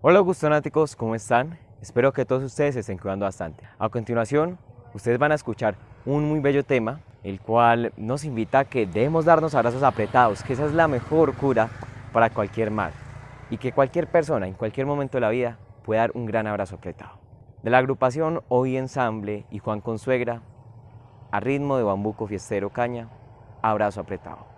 Hola gustonáticos, ¿cómo están? Espero que todos ustedes se estén cuidando bastante. A continuación, ustedes van a escuchar un muy bello tema, el cual nos invita a que debemos darnos abrazos apretados, que esa es la mejor cura para cualquier mal y que cualquier persona en cualquier momento de la vida puede dar un gran abrazo apretado. De la agrupación Hoy Ensamble y Juan Consuegra, a ritmo de bambuco fiestero caña, abrazo apretado.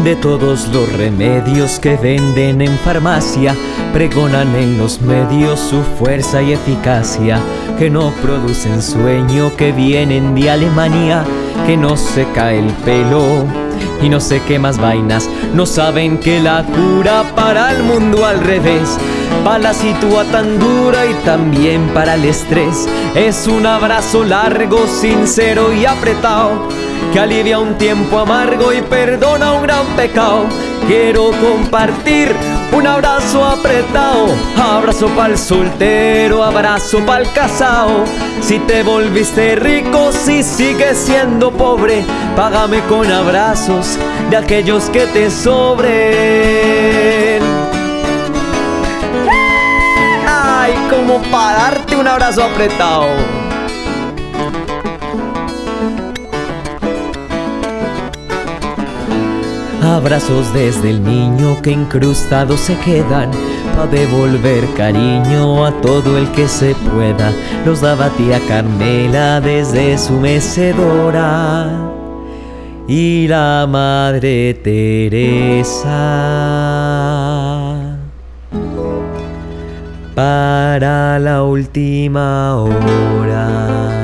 De todos los remedios que venden en farmacia, pregonan en los medios su fuerza y eficacia, que no producen sueño, que vienen de Alemania, que no se cae el pelo y no sé qué más vainas, no saben que la cura para el mundo al revés, para la situa tan dura y también para el estrés, es un abrazo largo, sincero y apretado que alivia un tiempo amargo y perdona un gran pecado. Quiero compartir un abrazo apretado, abrazo pa'l soltero, abrazo pa'l casado. Si te volviste rico, si sigues siendo pobre, págame con abrazos de aquellos que te sobren. Ay, como para darte un abrazo apretado. Abrazos desde el niño que incrustados se quedan Pa' devolver cariño a todo el que se pueda. Los daba tía Carmela desde su mecedora. Y la madre Teresa. Para la última hora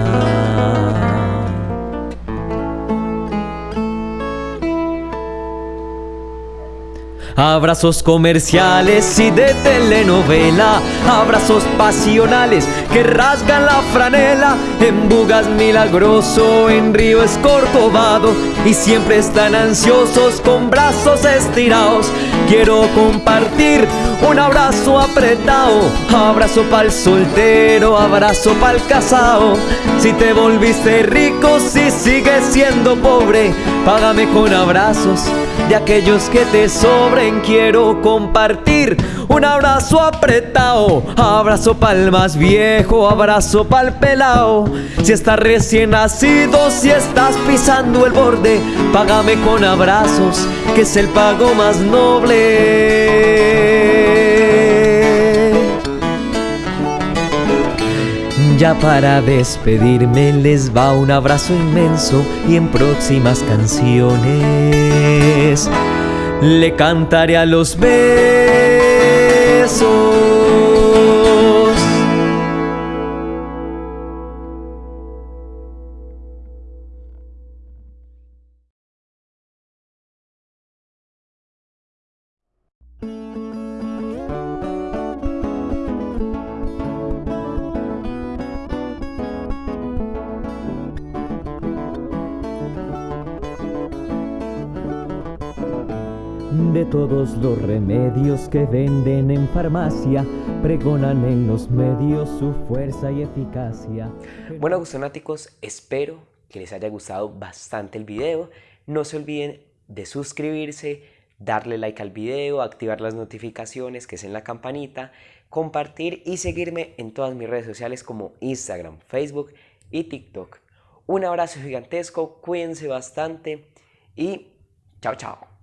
Abrazos comerciales y de telenovela. Abrazos pasionales que rasgan la franela. En Bugas milagroso, en Río Escorcovado. Y siempre están ansiosos con brazos estirados Quiero compartir un abrazo apretado Abrazo pa'l soltero, abrazo pa'l casado Si te volviste rico, si sigues siendo pobre Págame con abrazos de aquellos que te sobren quiero compartir un abrazo apretado, abrazo pa'l más viejo, abrazo pa'l pelao. Si estás recién nacido, si estás pisando el borde, págame con abrazos, que es el pago más noble. Ya para despedirme les va un abrazo inmenso y en próximas canciones le cantaré a los besos. De todos los remedios que venden en farmacia, pregonan en los medios su fuerza y eficacia. Bueno, gustonáticos, espero que les haya gustado bastante el video. No se olviden de suscribirse, darle like al video, activar las notificaciones que es en la campanita, compartir y seguirme en todas mis redes sociales como Instagram, Facebook y TikTok. Un abrazo gigantesco, cuídense bastante y chao chao.